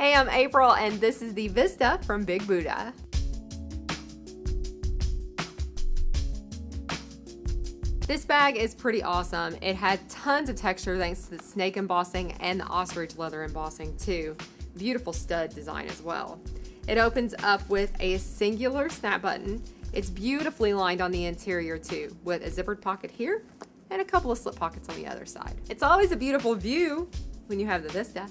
Hey, I'm April and this is the Vista from Big Buddha. This bag is pretty awesome. It had tons of texture thanks to the snake embossing and the ostrich leather embossing too. Beautiful stud design as well. It opens up with a singular snap button. It's beautifully lined on the interior too, with a zippered pocket here and a couple of slip pockets on the other side. It's always a beautiful view when you have the Vista.